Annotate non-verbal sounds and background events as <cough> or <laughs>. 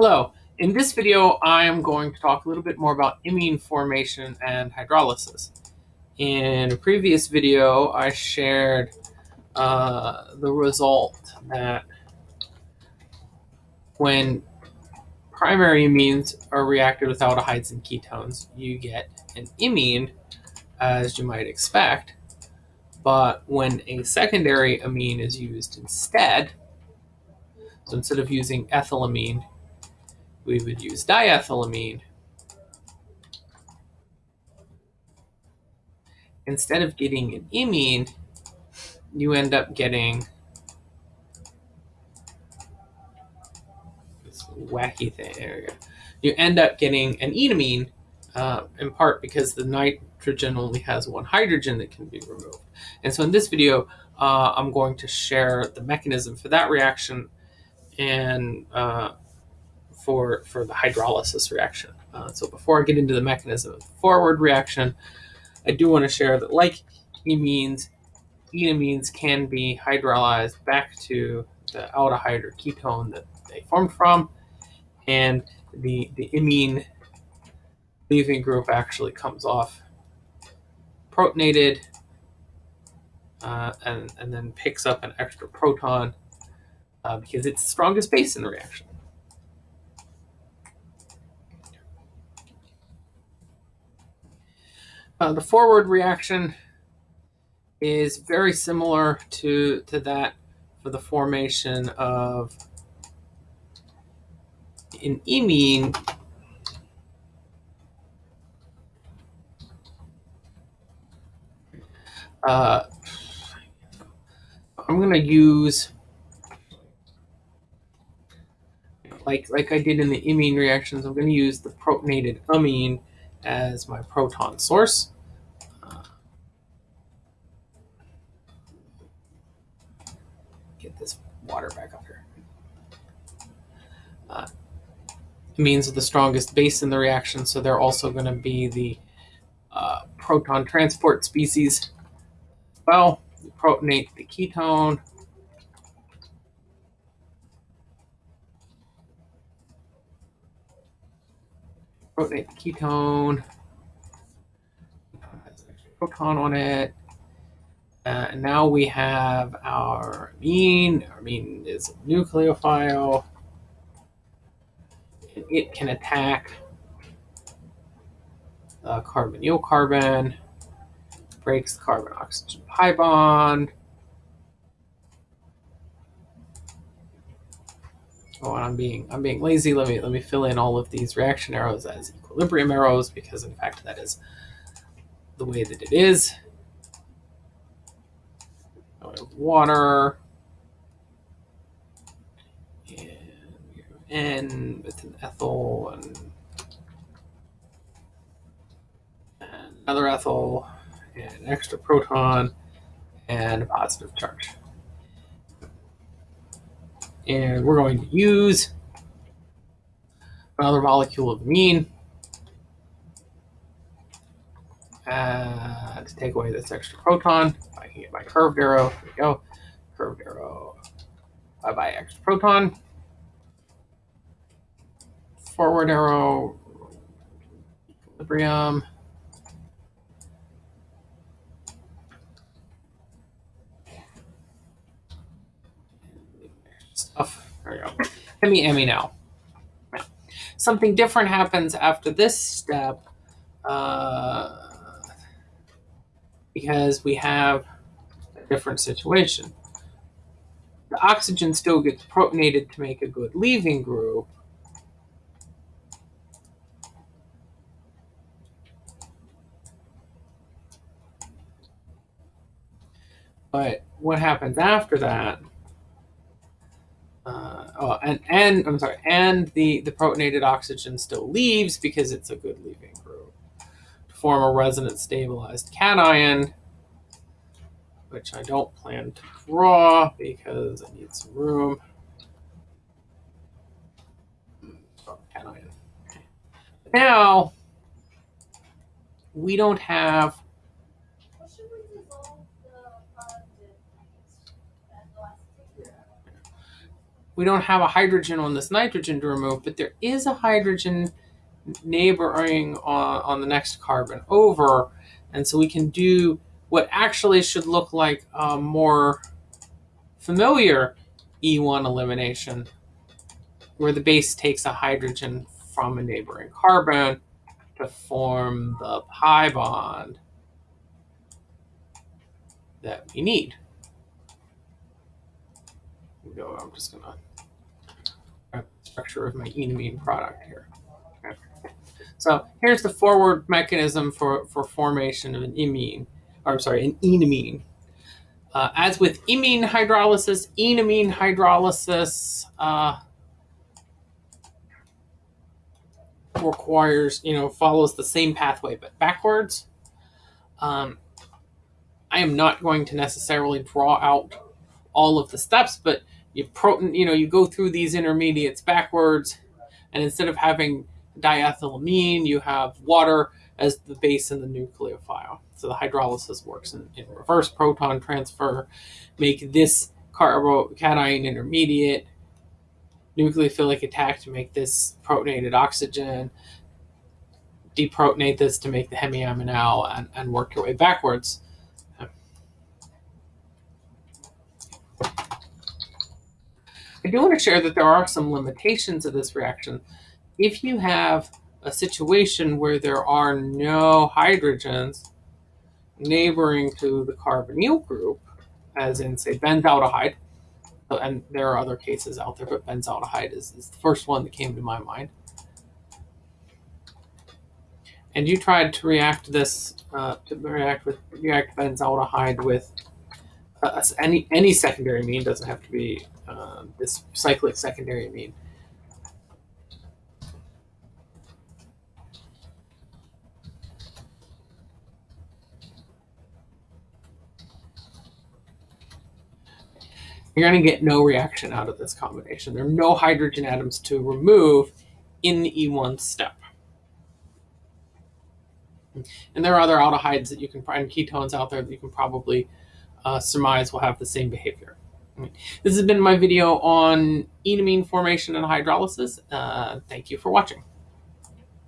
Hello, in this video I am going to talk a little bit more about imine formation and hydrolysis. In a previous video I shared uh, the result that when primary amines are reacted with aldehydes and ketones you get an imine as you might expect, but when a secondary amine is used instead, so instead of using ethylamine we would use diethylamine. Instead of getting an imine, you end up getting this wacky thing. There you, go. you end up getting an enamine, uh, in part because the nitrogen only has one hydrogen that can be removed. And so in this video, uh, I'm going to share the mechanism for that reaction and uh, for, for the hydrolysis reaction. Uh, so before I get into the mechanism of the forward reaction, I do want to share that like amines, enamines can be hydrolyzed back to the aldehyde or ketone that they formed from, and the, the imine leaving group actually comes off protonated uh, and, and then picks up an extra proton uh, because it's the strongest base in the reaction. Uh, the forward reaction is very similar to, to that for the formation of an imine uh, I'm going to use like like I did in the imine reactions, I'm going to use the protonated amine as my proton source. Uh, get this water back up here. Uh, are the strongest base in the reaction, so they're also going to be the uh, proton transport species. Well, protonate the ketone. Protonate the ketone. Proton on it. Uh, and now we have our amine. Our amine is a nucleophile. It can attack the carbonyl carbon, breaks the carbon oxygen pi bond, Oh, and I'm being I'm being lazy. Let me let me fill in all of these reaction arrows as equilibrium arrows because in fact that is the way that it is. Water and N with an ethyl and, and another ethyl and an extra proton and a positive charge and we're going to use another molecule of amine uh, to take away this extra proton. I can get my curved arrow. There we go. Curved arrow. Bye bye, extra proton. Forward arrow. Equilibrium. There we go. <laughs> Emmy, Emmy now. Something different happens after this step uh, because we have a different situation. The oxygen still gets protonated to make a good leaving group, But what happens after that uh, oh, and and I'm sorry, and the the protonated oxygen still leaves because it's a good leaving group to form a resonance stabilized cation, which I don't plan to draw because I need some room. Oh, cation. Now we don't have we don't have a hydrogen on this nitrogen to remove, but there is a hydrogen neighboring on, on the next carbon over. And so we can do what actually should look like a more familiar E1 elimination, where the base takes a hydrogen from a neighboring carbon to form the pi bond that we need. I'm just gonna structure of my enamine product here. Okay. So here's the forward mechanism for, for formation of an imine, or I'm sorry, an enamine. Uh, as with imine hydrolysis, enamine hydrolysis uh, requires, you know, follows the same pathway but backwards. Um, I am not going to necessarily draw out all of the steps, but you proton, you know, you go through these intermediates backwards, and instead of having diethylamine, you have water as the base in the nucleophile. So the hydrolysis works in, in reverse proton transfer, make this carbocation intermediate, nucleophilic attack to make this protonated oxygen, deprotonate this to make the hemiaminal, and, and work your way backwards. I do want to share that there are some limitations of this reaction. If you have a situation where there are no hydrogens neighboring to the carbonyl group, as in, say, benzaldehyde, and there are other cases out there, but benzaldehyde is, is the first one that came to my mind. And you tried to react this, uh, to react with react benzaldehyde with uh, any any secondary amine doesn't have to be uh, this cyclic secondary amine. You're going to get no reaction out of this combination. There are no hydrogen atoms to remove in the E1 step. And there are other aldehydes that you can find, ketones out there that you can probably uh, surmise will have the same behavior. This has been my video on enamine formation and hydrolysis. Uh, thank you for watching.